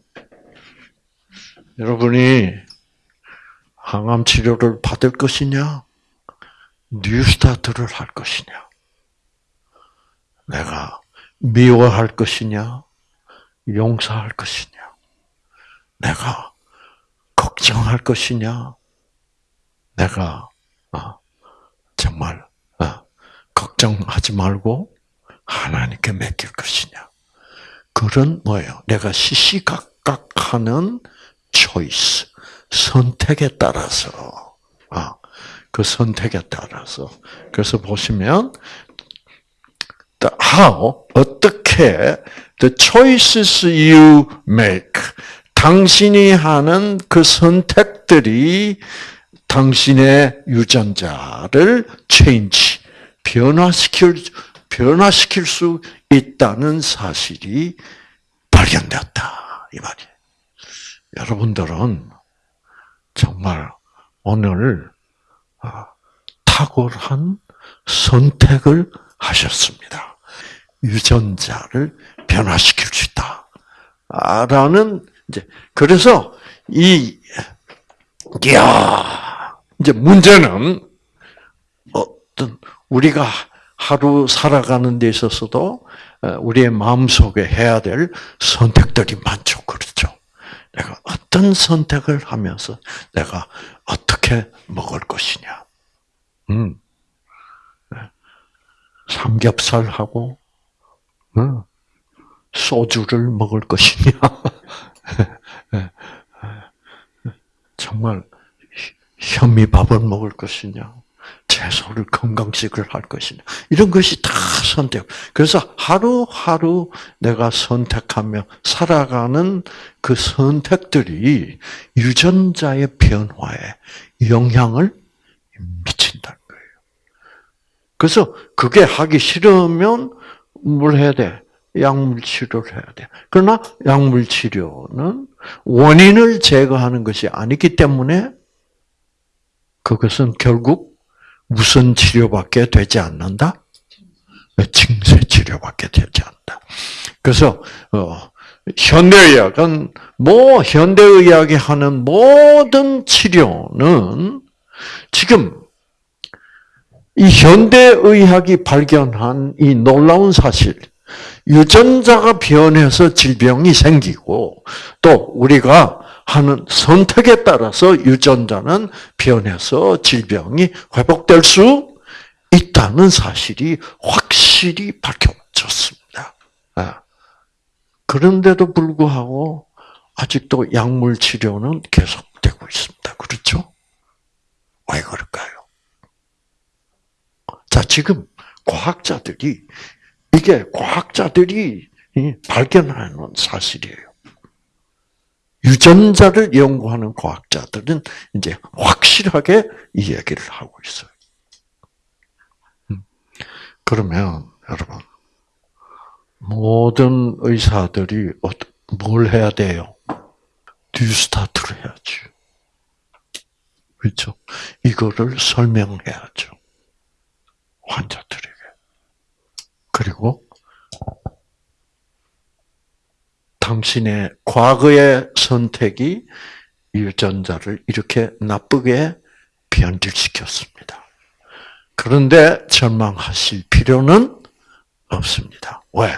여러분이 항암 치료를 받을 것이냐? 뉴스타트를 할 것이냐? 내가 미워할 것이냐? 용서할 것이냐? 내가 걱정할 것이냐? 내가 어, 정말 어, 걱정하지 말고 하나님께 맡길 것이냐? 그런 뭐예요? 내가 시시각각하는 초이스 선택에 따라서 아, 그 선택에 따라서. 그래서 보시면 how 어떻게 the choices you make. 당신이 하는 그 선택들이 당신의 유전자를 change 변화시킬 변화시킬 수 있다는 사실이 발견되었다. 이 말이에요. 여러분들은 정말 오늘 아, 탁월한 선택을 하셨습니다. 유전자를 변화시킬 수 있다. 라는, 이제, 그래서, 이, 야 이제 문제는, 어떤, 우리가 하루 살아가는 데 있어서도, 어, 우리의 마음속에 해야 될 선택들이 많죠. 그렇죠. 내가 어떤 선택을 하면서 내가 어떻게 먹을 것이냐. 음. 삼겹살하고 어, 소주를 먹을 것이냐. <laughs> 정말 현미밥을 먹을 것이냐, 채소를 건강식을 할 것이냐, 이런 것이 다 선택. 그래서 하루하루 내가 선택하며 살아가는 그 선택들이 유전자의 변화에 영향을 미친다는 거예요. 그래서 그게 하기 싫으면 뭘 해야 돼? 약물 치료를 해야 돼. 그러나 약물 치료는 원인을 제거하는 것이 아니기 때문에 그것은 결국 무슨 치료밖에 되지 않는다? 증세 치료밖에 되지 않는다. 그래서 어, 현대의학은 뭐 현대의학이 하는 모든 치료는 지금 이 현대의학이 발견한 이 놀라운 사실, 유전자가 변해서 질병이 생기고 또 우리가 하는 선택에 따라서 유전자는 변해서 질병이 회복될 수 있다는 사실이 확실히 밝혀졌습니다. 아, 그런데도 불구하고 아직도 약물 치료는 계속되고 있습니다. 그렇죠? 왜 그럴까요? 자, 지금 과학자들이 이게 과학자들이 발견하는 사실이에요. 유전자를 연구하는 과학자들은 이제 확실하게 이 얘기를 하고 있어요. 음. 그러면 여러분 모든 의사들이 뭘 해야 돼요? 뉴스타트를 해야지. 그렇죠? 이거를 설명해야죠. 환자들에게. 그리고 당신의 과거의 선택이 유전자를 이렇게 나쁘게 변질시켰습니다. 그런데 절망하실 필요는 없습니다. 왜?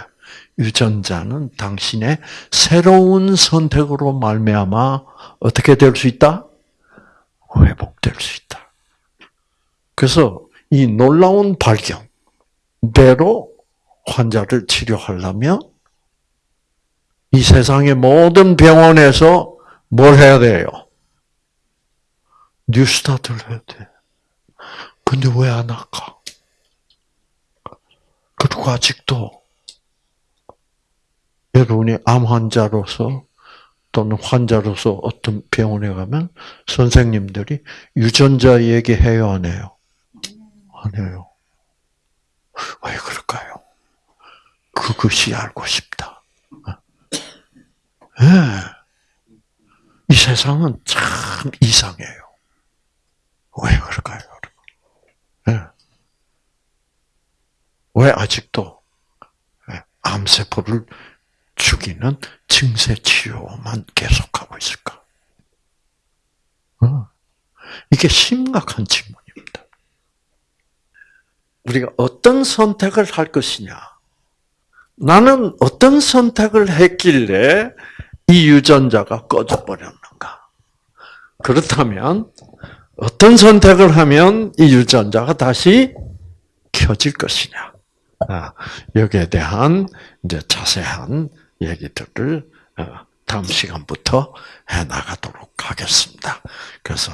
유전자는 당신의 새로운 선택으로 말미암아 어떻게 될 수 있다? 회복될 수 있다. 그래서 이 놀라운 발견대로 환자를 치료하려면 이 세상의 모든 병원에서 뭘 해야 돼요? 뉴스타트를 해야 돼. 근데 왜 안 할까? 그리고 아직도 여러분이 암 환자로서 또는 환자로서 어떤 병원에 가면 선생님들이 유전자 얘기해요, 안 해요? 안 해요. 왜 그럴까요? 그것이 알고 싶다. 네. 이 세상은 참 이상해요. 왜 그럴까요? 네. 왜 아직도 예, 암세포를 죽이는 증세 치료만 계속하고 있을까? 어. 이게 심각한 질문입니다. 우리가 어떤 선택을 할 것이냐? 나는 어떤 선택을 했길래 이 유전자가 꺼져버렸는가? 그렇다면 어떤 선택을 하면 이 유전자가 다시 켜질 것이냐? 아, 여기에 대한 이제 자세한 얘기들을 어, 다음 시간부터 해 나가도록 하겠습니다. 그래서